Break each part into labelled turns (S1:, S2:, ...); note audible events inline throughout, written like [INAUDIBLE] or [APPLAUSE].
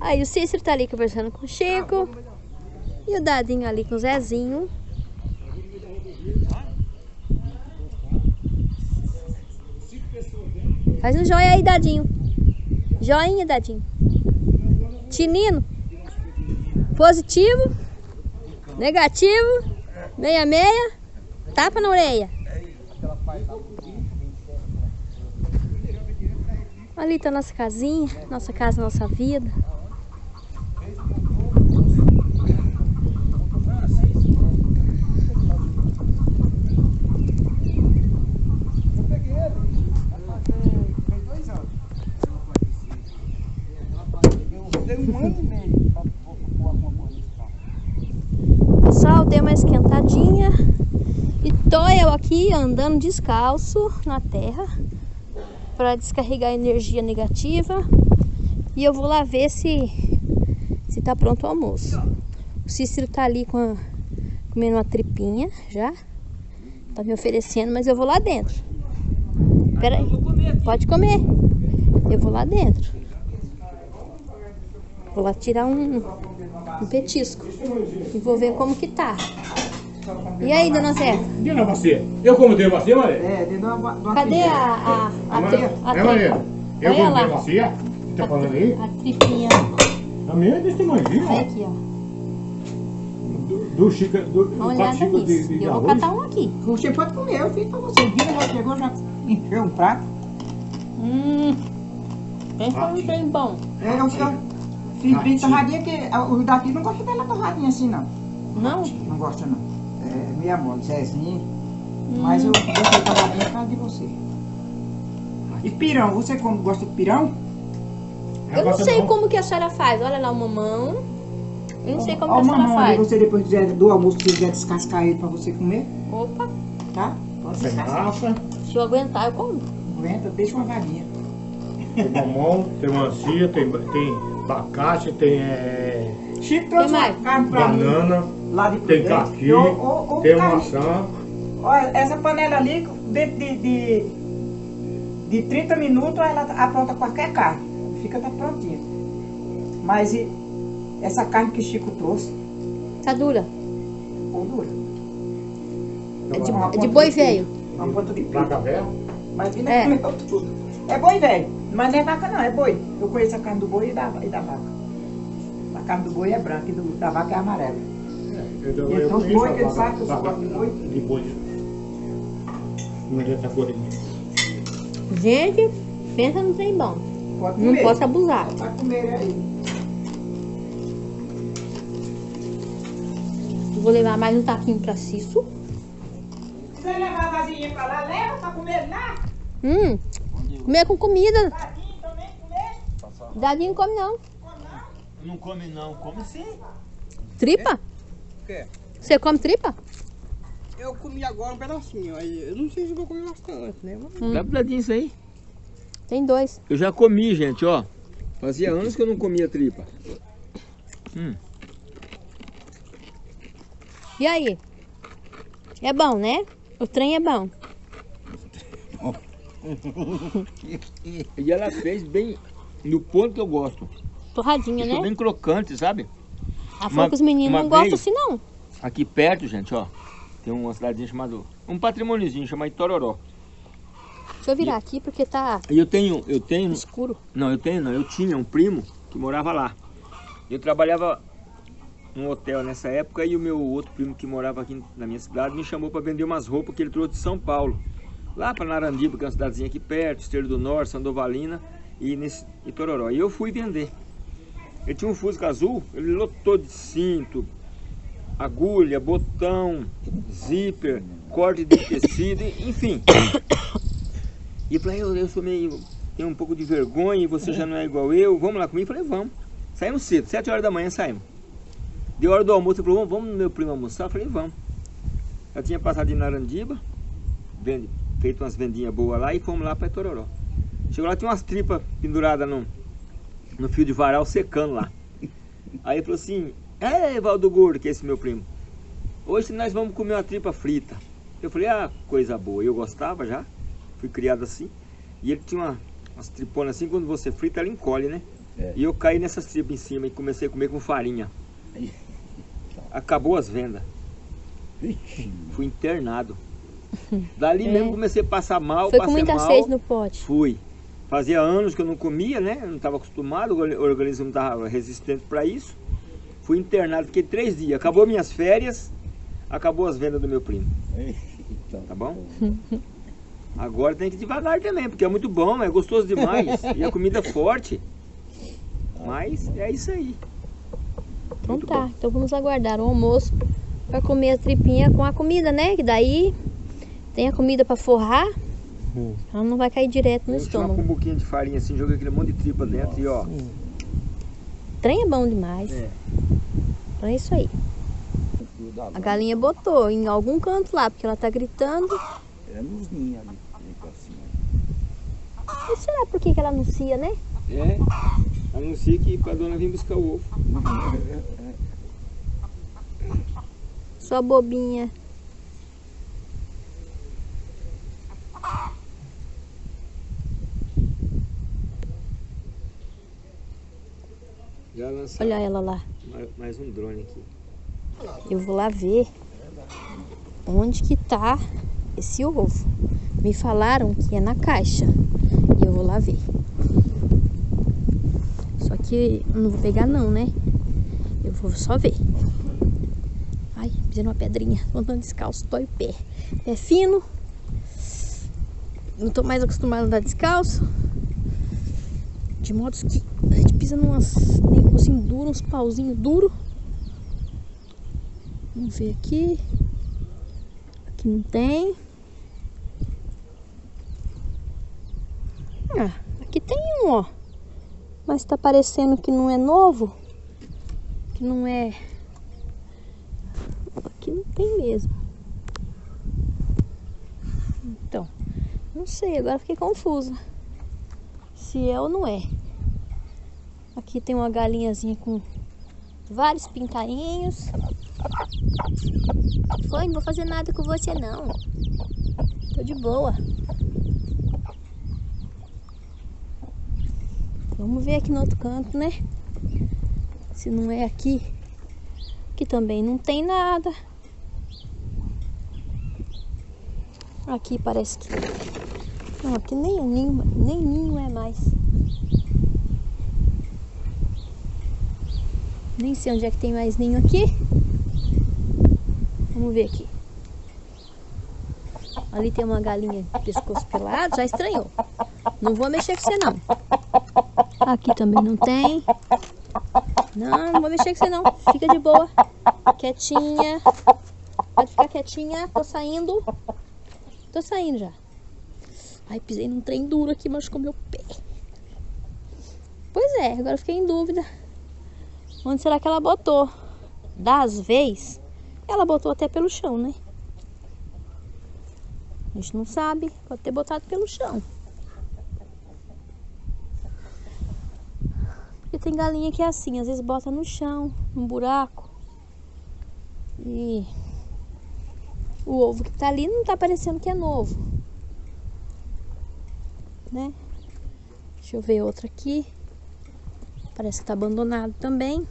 S1: Aí o Cícero tá ali conversando com o Chico. E o Dadinho ali com o Zezinho. Faz um joia aí, Dadinho. Joinha, Dadinho. Tinino. Positivo. Negativo. Meia meia. Tapa na orelha. Ali tá nossa casinha, nossa casa, nossa vida. Pessoal, deu uma esquentadinha e tô eu aqui andando descalço na terra para descarregar energia negativa e eu vou lá ver se se tá pronto o almoço. O Cícero tá ali com a, comendo uma tripinha já. Tá me oferecendo, mas eu vou lá dentro. Pera aí. Pode comer. Eu vou lá dentro. Vou lá tirar um, um petisco. E vou ver como que tá. E aí, dona Zé?
S2: Dê na bacia. Eu como tenho bacia, Maria?
S3: É, dentro de uma, de uma
S1: Cadê a, a, a, tri- a
S2: É, Maria? Eu tenho bacia? Tá falando aí?
S1: A tripinha.
S2: A minha é desse tamanhozinho,
S1: Olha
S2: ó.
S1: aqui, ó.
S2: Do, do xícara, do, quatro
S1: olhada
S2: xícaras de, de
S1: Eu vou
S2: arroz.
S1: catar um aqui.
S3: Você pode comer, eu fiz pra você. Vira, já chegou, já encheu um prato.
S1: Hum. Pensa num trem bom.
S3: É, eu fiz, fiz bem torradinha, que ah, os daqui não gostam dela torradinha assim, não.
S1: Não?
S3: Não gosta, não. Meia mole, Zezinho. Mas eu gostei torradinha por causa de você. E pirão, você como gosta de pirão?
S1: Eu não sei como que a senhora faz. Olha lá o mamão. Eu não sei como
S3: Ó,
S1: que a
S3: o
S1: senhora
S3: mamão
S1: faz.
S3: você depois quiser, do almoço, se quiser descascar ele pra você comer,
S1: Opa,
S3: tá? Pode descascar.
S1: se eu aguentar, eu como.
S3: Aguenta, deixa uma vaguinha.
S2: tem mamão, tem mancia, tem, tem abacate, tem é,
S3: Chico trouxe uma carne pra mim. Lá de
S2: tem
S3: Prudente.
S2: caqui,
S3: Ô, ô, ô,
S2: tem maçã.
S3: Olha, essa panela ali, dentro de, de, de 30 minutos, ela apronta qualquer carne. Fica tá prontinha. Mas e essa carne que o Chico trouxe,
S1: Tá dura.
S3: ou dura.
S1: É de,
S3: Uma
S1: é de boi velho.
S3: Uma ponta de pica.
S2: velha.
S3: Mas ainda
S1: É.
S3: comeu tudo. É boi velho, mas não é vaca não, é boi. Eu conheço a carne do boi e da, e da vaca. A carne do boi é branca e do, da vaca é amarela.
S2: Não adianta corinha.
S1: Gente, pensa no trem bom.
S3: Pode
S1: Não
S3: comer.
S1: posso abusar.
S3: Pode comer aí.
S1: Vou levar mais um taquinho pra Cisso.
S3: Se você levar a vasilhinha pra lá, leva pra comer lá.
S1: Hum, comer com comida.
S3: Tadinho também comer.
S1: Dadinho não come não.
S4: Não come não, come sim.
S1: Tripa?
S5: O quê?
S1: Você come tripa?
S5: Eu comi agora um pedacinho, aí eu não sei se vou comer bastante, né?
S1: Hum.
S4: Dá pra isso aí.
S1: Tem dois.
S4: Eu já comi, gente, ó. Fazia anos que eu não comia tripa. Hum.
S1: E aí? É bom, né? O trem é bom.
S4: E ela fez bem no ponto que eu gosto.
S1: Torradinha,
S4: Ficou
S1: né?
S4: bem crocante, sabe?
S1: A
S4: uma-
S1: fogo os meninos não gostam assim não.
S4: Aqui perto, gente, ó. Tem uma cidadezinha chamada... Um patrimôniozinho chamado Itororó.
S1: Deixa eu virar aqui porque tá
S4: E eu tenho... Eu tenho...
S1: escuro.
S4: Não, eu tenho não. Eu tinha um primo que morava lá. Eu trabalhava num hotel nessa época e o meu outro primo que morava aqui na minha cidade me chamou para vender umas roupas que ele trouxe de São Paulo. Lá para Narandiba, que é uma cidadezinha aqui perto, Esteiro do Norte, Sandovalina e nesse Itororó. E eu fui vender. Ele tinha um Fusca azul, ele lotou de cinto, agulha, botão, zíper, corte de tecido, enfim. E eu falei, eu, eu sou meio, tenho um pouco de vergonha e você já não é igual eu, vamos lá comigo? Eu falei, vamos. Saímos cedo, 7 horas da manhã saímos. Deu hora do almoço, ele falou, vamos, no meu primo almoçar? Eu falei, vamos. Eu tinha passado em Narandiba, vende, feito umas vendinhas boas lá e fomos lá para Tororó. Chegou lá, tinha umas tripas penduradas no, no fio de varal secando lá. Aí ele falou assim, é Valdo Gordo, que é esse meu primo, hoje nós vamos comer uma tripa frita. Eu falei, ah, coisa boa, eu gostava já, fui criado assim. E ele tinha uma, umas triponas assim, quando você frita ela encolhe, né?
S6: É.
S4: E eu caí nessas tripas em cima e comecei a comer com farinha. Acabou as vendas. Fui internado. Dali
S1: É.
S4: mesmo comecei a passar mal,
S1: Foi com
S4: passei
S1: muita
S4: mal.
S1: sede no pote.
S4: Fui. Fazia anos que eu não comia, né? Eu não estava acostumado, o orga- organismo não estava resistente para isso. Fui internado, fiquei três dias. Acabou minhas férias, acabou as vendas do meu primo, tá bom? Agora tem que ir devagar também, porque é muito bom, é gostoso demais. e a comida é forte. Mas é isso aí.
S1: Então
S4: Muito
S1: tá,
S4: bom.
S1: então vamos aguardar o almoço para comer a tripinha com a comida, né? Que daí tem a comida para forrar, ela não vai cair direto no
S4: Vamos chamar com um
S1: estômago.
S4: pouquinho de farinha assim, joga aquele monte de tripa dentro e ó.
S1: Trem é bom demais.
S4: É.
S1: Então é isso aí. A galinha botou em algum canto lá, porque ela tá gritando.
S6: É nos ninhos ali.
S1: E será por que, que ela anuncia, né?
S4: É. Anuncia que pra dona vir buscar o ovo.
S1: Sua bobinha.
S4: Já lançaram
S1: Olha ela lá.
S4: mais, um drone aqui.
S1: Eu vou lá ver onde que tá esse ovo. Me falaram que é na caixa. E eu vou lá ver. Só que eu não vou pegar não, né? Eu vou só ver. Ai, pisei numa pedrinha. Tô andando descalço, dói o pé. Pé fino. Não tô mais acostumado a andar descalço. De modo que gente pisa numas negocinho duro, uns pauzinhos duros. Vamos ver aqui. Aqui não tem. Ah, aqui tem um, ó. Mas tá parecendo que não é novo. Que não é. Aqui não tem mesmo. Então, não sei, agora fiquei confusa. Se é ou não é. Aqui tem uma galinhazinha com vários pintainhos. Foi, não vou fazer nada com você não. Tô de boa. Vamos ver aqui no outro canto, né? Se não é aqui. Aqui também não tem nada. Aqui parece que. Não, aqui nem ninho, nem ninho é mais. Nem sei onde é que tem mais ninho aqui. Vamos ver aqui. Ali tem uma galinha de pescoço pelado, já estranhou. Não vou mexer com você não. Aqui também não tem. Não, não vou mexer com você não. Fica de boa. Quietinha. Pode ficar quietinha. Tô saindo. Tô saindo já. Ai, pisei num trem duro aqui, machucou meu pé. Pois é, agora fiquei em dúvida. Onde será que ela botou? Das vezes, ela botou até pelo chão, né? A gente não sabe. Pode ter botado pelo chão. Porque tem galinha que é assim, às vezes bota no chão, num buraco. E o ovo que tá ali não tá parecendo que é novo. Né? Deixa eu ver outra aqui. Parece que tá abandonado também.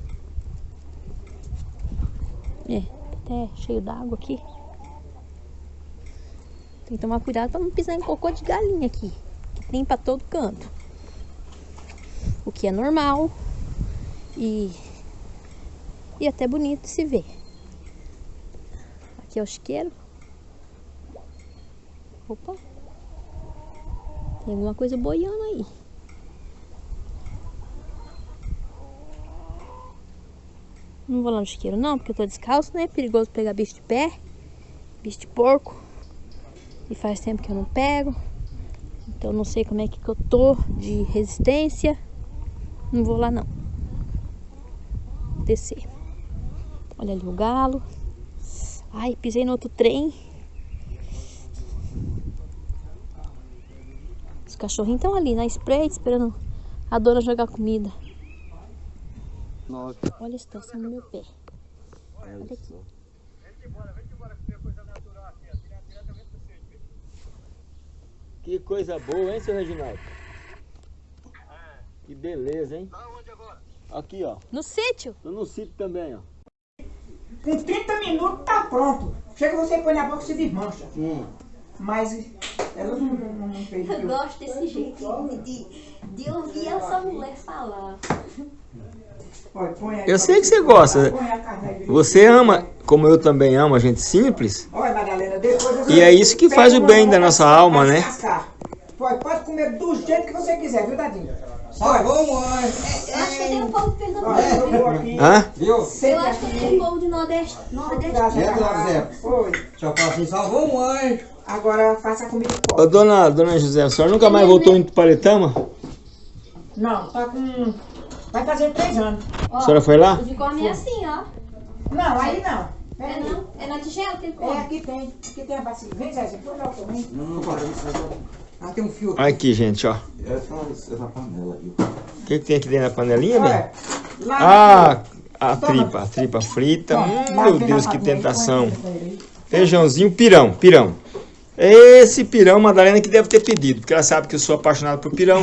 S1: É, até cheio d'água aqui. Tem que tomar cuidado para não pisar em cocô de galinha aqui. Que tem para todo canto. O que é normal. E, e até bonito se ver. Aqui é o chiqueiro. Opa. Tem alguma coisa boiando aí. Não vou lá no chiqueiro não, porque eu tô descalço, né? Perigoso pegar bicho de pé, bicho de porco. E faz tempo que eu não pego. Então não sei como é que eu tô de resistência. Não vou lá não. Descer. Olha ali o galo. Ai, pisei no outro trem. Os cachorrinhos estão ali na spray esperando a dona jogar comida.
S6: Nossa.
S1: Olha a situação do meu pé. Olha aqui.
S4: Que coisa boa, hein, seu Reginaldo? Que beleza, hein? Aqui, ó.
S1: No sítio?
S4: Tô no sítio também, ó.
S3: Com 30 minutos tá pronto. Chega você põe na boca e se desmancha.
S4: Hum.
S3: Mas ela não, não, não fez
S1: Eu gosto desse jeito de, de ouvir essa mulher falar.
S3: Olha,
S4: Eu sei que
S3: você
S4: gosta. Você ama, como eu também amo, a gente simples.
S3: Olha, Madalena, depois eu
S4: E é isso que faz o bem da nossa alma, né?
S3: Pode, pode comer do jeito que você quiser, viu, Dadinho?
S5: Salvou, mãe.
S1: Eu acho que tem um povo de
S3: Olha, eu
S1: Pernambuco.
S4: Hã?
S5: Viu?
S1: Eu acho que tem um povo de Nordeste. Nordeste.
S5: Entra lá, Zé.
S3: Oi.
S5: Só assim, salvou, mãe.
S3: Agora faça a comida
S4: Ô, dona, dona José, a senhora nunca mais voltou em Paletama?
S3: Não, tá com... Vai fazer três anos.
S1: Ó,
S4: A senhora foi lá?
S1: Os de come é assim, ó.
S3: Não, aí não.
S1: É não? É na tigela que
S3: É,
S1: come.
S3: aqui tem. Aqui tem a bacia. Vem, Zé, você põe lá também.
S6: Não, não, não,
S5: Ah, tem um fio aqui.
S4: Aqui, gente, ó.
S6: essa, essa panela aí.
S4: O que, que tem aqui dentro da panelinha?
S3: Olha,
S4: Ah, a tripa, a tripa frita. Hum, meu Deus, que tentação. Feijãozinho, pirão, pirão. Esse pirão, Madalena que deve ter pedido, porque ela sabe que eu sou apaixonado por pirão.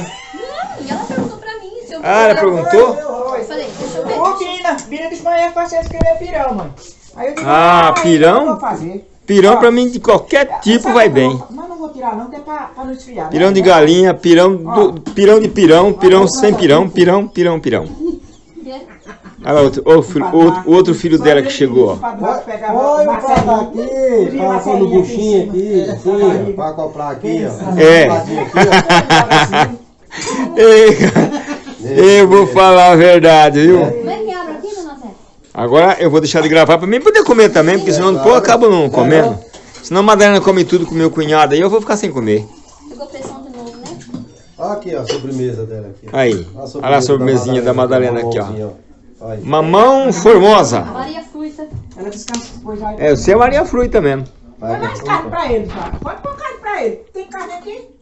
S1: E ela perguntou pra mim se eu
S4: Ah, ela perguntou?
S1: Eu falei, deixa eu ver.
S3: Ô, Bina, Bina de manhã pra você escrever pirão, mãe. Aí eu digo,
S4: Ah, pirão? Pirão
S3: Ó,
S4: pra mim de qualquer tipo vai
S3: que
S4: bem.
S3: vou- Mas não vou tirar não, que é pra, pra não esfriar.
S4: Pirão
S3: né?
S4: de galinha, pirão, do, pirão de pirão, pirão sem pirão, pirão, pirão, pirão. [LAUGHS] Olha lá, outro, o, filho- o- o outro filho dela que chegou, ó.
S5: Põe o prato aqui, pôr no buchinho aqui, assim, pra acoplar aqui, ó.
S4: É. [LAUGHS] Ei, cara, [LAUGHS] eu vou falar a verdade, viu?
S1: Como é que abre aqui, dona Zé?
S4: Agora eu vou deixar de gravar pra mim poder comer também, porque senão depois eu acabo não comendo. Senão a Madalena come tudo com meu cunhado aí eu vou ficar sem comer.
S1: Pegou pressão de novo, né?
S5: Aqui, ó, a sobremesa dela aqui.
S4: Aí, olha a sobremesinha da Madalena aqui, ó.
S5: Olha.
S4: Mamão formosa.
S1: Maria Fruta.
S3: Ela descansa depois.
S4: É, você é Maria Fruta mesmo.
S3: Põe mais carne pra ele. Pode pôr carne pra ele. Tem carne aqui?